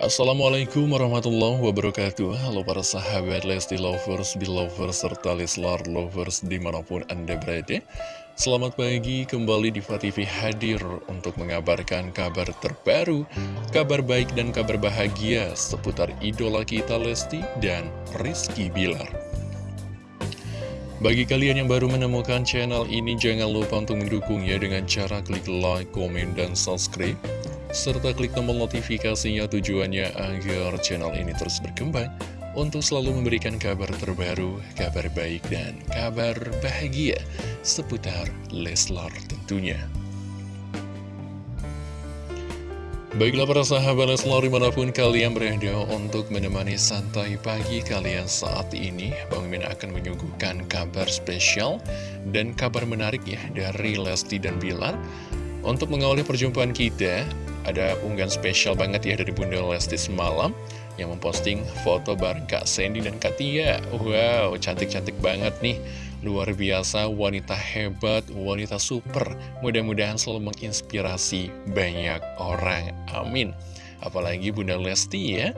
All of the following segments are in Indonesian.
Assalamualaikum warahmatullahi wabarakatuh. Halo para sahabat Lesti Lovers, Belovers, serta Leslar Lovers di mana pun Anda berada. Selamat pagi kembali di TV hadir untuk mengabarkan kabar terbaru Kabar baik dan kabar bahagia seputar idola kita Lesti dan Rizky Bilar. Bagi kalian yang baru menemukan channel ini, jangan lupa untuk mendukungnya dengan cara klik like, komen, dan subscribe serta klik tombol notifikasinya tujuannya agar channel ini terus berkembang untuk selalu memberikan kabar terbaru, kabar baik, dan kabar bahagia seputar Leslar tentunya. Baiklah para sahabat Leslar di mana pun kalian berada untuk menemani santai pagi kalian saat ini Bang Mimin akan menyuguhkan kabar spesial dan kabar menarik ya dari Lesti dan Bilar Untuk mengawali perjumpaan kita, ada unggahan spesial banget ya dari Bunda Lesti semalam yang memposting foto bareng Kak Sandy dan Kak Tia. Wow, cantik-cantik banget nih. Luar biasa, wanita hebat, wanita super. Mudah-mudahan selalu menginspirasi banyak orang. Amin. Apalagi Bunda Lesti ya,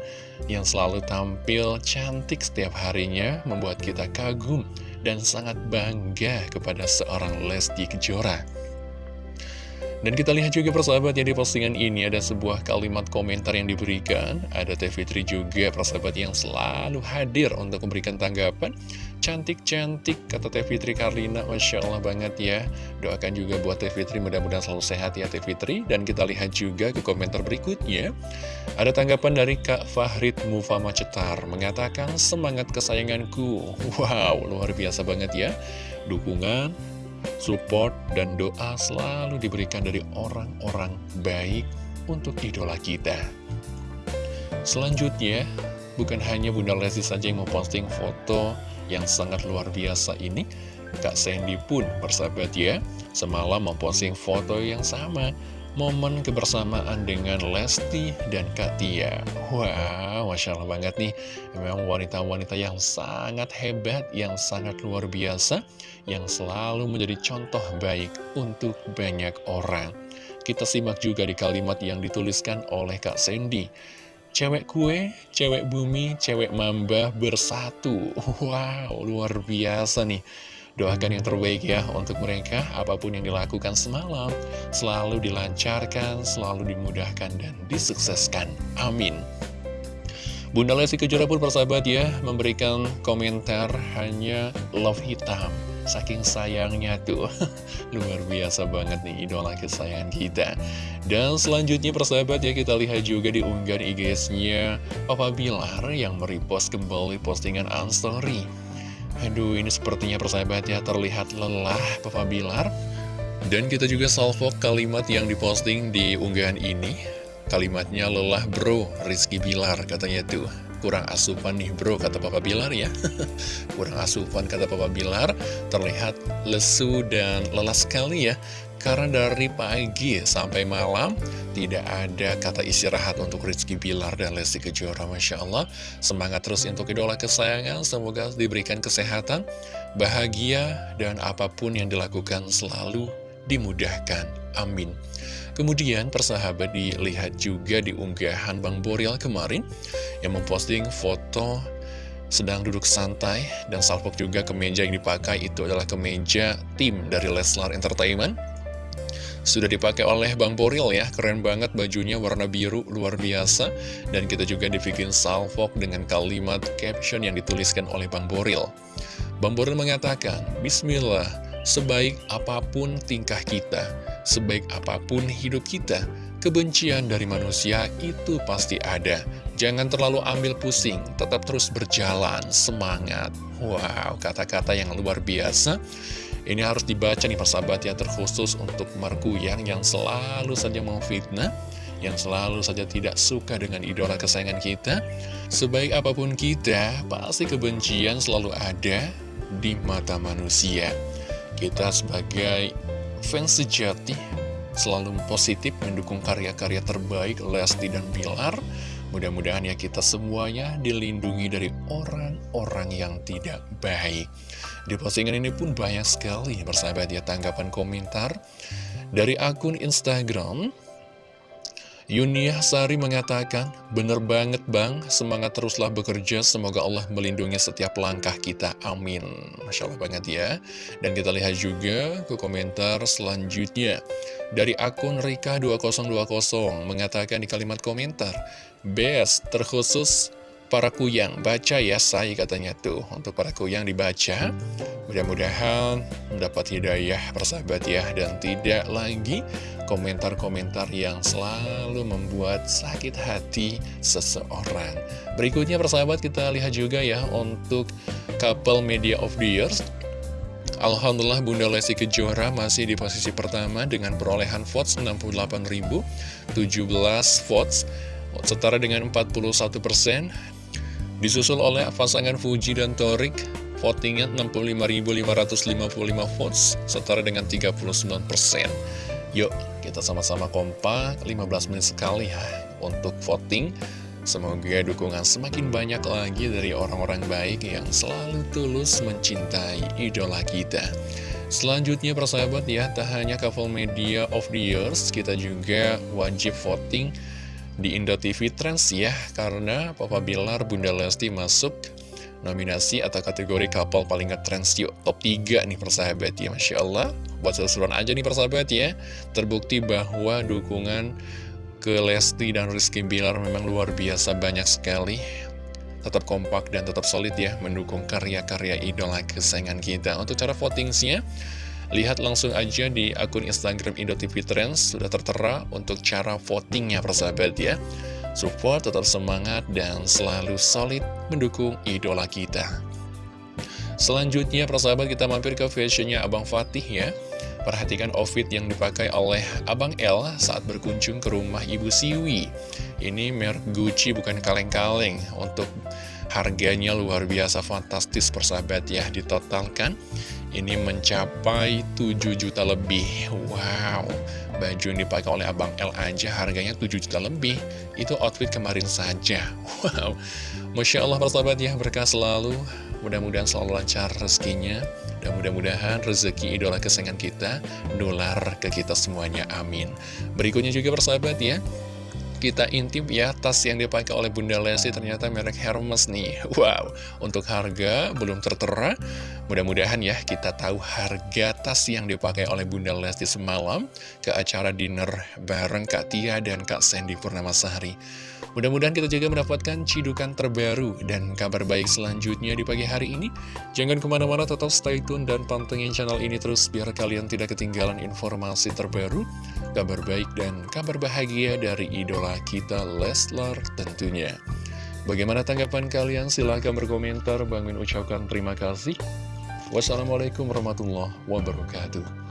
yang selalu tampil cantik setiap harinya, membuat kita kagum dan sangat bangga kepada seorang Lesti Kejora. Dan kita lihat juga persahabat yang di postingan ini ada sebuah kalimat komentar yang diberikan. Ada Teh Fitri juga persahabat yang selalu hadir untuk memberikan tanggapan. Cantik-cantik kata Teh Fitri Karlina. Masya Allah banget ya. Doakan juga buat Teh Fitri mudah-mudahan selalu sehat ya Teh Fitri Dan kita lihat juga ke komentar berikutnya. Ada tanggapan dari Kak Fahrid Mufama Cetar Mengatakan semangat kesayanganku. Wow luar biasa banget ya. Dukungan support, dan doa selalu diberikan dari orang-orang baik untuk idola kita. Selanjutnya, bukan hanya Bunda Lesti saja yang memposting foto yang sangat luar biasa ini, Kak Sandy pun bersahabat ya, semalam memposting foto yang sama momen kebersamaan dengan Lesti dan Katia. Wow, Masya Allah banget nih. Memang wanita-wanita yang sangat hebat, yang sangat luar biasa, yang selalu menjadi contoh baik untuk banyak orang. Kita simak juga di kalimat yang dituliskan oleh Kak Sandy. Cewek kue, cewek bumi, cewek mamba bersatu. Wow, luar biasa nih. Doakan yang terbaik ya untuk mereka, apa pun yang dilakukan semalam, selalu dilancarkan, selalu dimudahkan, dan disukseskan. Amin. Bunda Lesti Kejora pun persahabat ya, memberikan komentar hanya love hitam. Saking sayangnya tuh, luar biasa banget nih idola kesayangan kita. Dan selanjutnya persahabat ya, kita lihat juga di unggahan IG-nya Papa Bilar yang merepost kembali postingan Unstory. Aduh, ini sepertinya persahabat ya terlihat lelah Papa Bilar. Dan kita juga salvo kalimat yang diposting di unggahan ini. Kalimatnya lelah bro, Rizky Bilar katanya tuh. Kurang asupan nih bro, kata Papa Bilar ya. Kurang asupan kata Papa Bilar, terlihat lesu dan lelah sekali ya. Karena dari pagi sampai malam tidak ada kata istirahat untuk Rizky Bilar dan Lesti Kejora Masya Allah. Semangat terus untuk idola kesayangan Semoga diberikan kesehatan, bahagia, dan apa pun yang dilakukan selalu dimudahkan. Amin. Kemudian persahabat dilihat juga di unggahan Bang Boril kemarin Yang memposting foto sedang duduk santai dan salpok juga kemeja yang dipakai. Itu adalah kemeja tim dari Leslar Entertainment sudah dipakai oleh Bang Boril ya Keren banget bajunya warna biru luar biasa. Dan kita juga dibikin salvok dengan kalimat caption yang dituliskan oleh Bang Boril. Bang Boril mengatakan Bismillah Sebaik apa pun tingkah kita Sebaik apa pun hidup kita Kebencian dari manusia itu pasti ada. Jangan terlalu ambil pusing Tetap terus berjalan Semangat. Wow, kata-kata yang luar biasa ini harus dibaca nih persahabat ya terkhusus untuk Markuyang yang selalu saja memfitnah yang selalu saja tidak suka dengan idola kesayangan kita. Sebaik apa pun kita, pasti kebencian selalu ada di mata manusia. Kita sebagai fans sejati selalu positif mendukung karya-karya terbaik Lesti dan Bilar. Mudah-mudahan ya kita semuanya dilindungi dari orang-orang yang tidak baik. Di postingan ini pun banyak sekali bersahabat ya tanggapan komentar dari akun Instagram Yunia Sari mengatakan, bener banget bang, semangat teruslah bekerja, semoga Allah melindungi setiap langkah kita, amin. Masya Allah banget ya. Dan kita lihat juga ke komentar selanjutnya. Dari akun Rika2020 mengatakan di kalimat komentar, Best, terkhusus para kuyang. Baca ya saya katanya tuh. Untuk para kuyang dibaca mudah-mudahan mendapat hidayah persahabat ya. Dan tidak lagi komentar-komentar yang selalu membuat sakit hati seseorang. Berikutnya persahabat kita lihat juga ya untuk couple media of the years Alhamdulillah Bunda Lesti Kejora masih di posisi pertama dengan perolehan votes 68.017 votes setara dengan 41% Disusul oleh pasangan Fuji dan Torik, votingnya 65.555 votes, setara dengan 39%. Yuk, kita sama-sama kompak 15 menit sekali ya untuk voting. Semoga dukungan semakin banyak lagi dari orang-orang baik yang selalu tulus mencintai idola kita. Selanjutnya persahabat ya, tak hanya couple media of the years, kita juga wajib voting di Indo TV Trends ya Karena Papa Bilar Bunda Lesti masuk nominasi atau kategori couple paling nge-trends yuk. Top 3 nih persahabat ya Masya Allah. Buat sesuatu aja nih persahabat ya. Terbukti bahwa dukungan ke Lesti dan Rizky Bilar memang luar biasa banyak sekali. Tetap kompak dan tetap solid ya Mendukung karya-karya idola kesayangan kita. Untuk cara votingsnya Lihat langsung aja di akun Instagram IndoTV Trends sudah tertera untuk cara votingnya persahabat ya. Support, tetap semangat, dan selalu solid mendukung idola kita. Selanjutnya persahabat kita mampir ke fashionnya Abang Fatih ya. Perhatikan outfit yang dipakai oleh Abang L saat berkunjung ke rumah Ibu Siwi. Ini merek Gucci bukan kaleng-kaleng. Untuk harganya luar biasa fantastis persahabat ya. Ditotalkan ini mencapai 7 juta lebih. Wow. Baju yang dipakai oleh Abang L aja harganya 7 juta lebih. Itu outfit kemarin saja. Wow. Masya Allah persahabat ya berkah selalu. Mudah-mudahan selalu lancar rezekinya. Dan mudah-mudahan rezeki idola kesayangan kita Dolar ke kita semuanya. Amin. Berikutnya juga persahabat ya kita intip ya tas yang dipakai oleh Bunda Lesti ternyata merek Hermes nih. Wow, untuk harga belum tertera. Mudah-mudahan ya kita tahu harga tas yang dipakai oleh Bunda Lesti semalam Ke acara dinner bareng Kak Tia dan Kak Sandy Purnamasari. Mudah-mudahan kita juga mendapatkan cidukan terbaru dan kabar baik selanjutnya di pagi hari ini. Jangan ke mana-mana tetap stay tune dan pantengin channel ini terus biar kalian tidak ketinggalan informasi terbaru, kabar baik dan kabar bahagia dari idola kita Leslar tentunya. Bagaimana tanggapan kalian? Silahkan berkomentar. Bangin ucapkan terima kasih. Wassalamualaikum warahmatullahi wabarakatuh.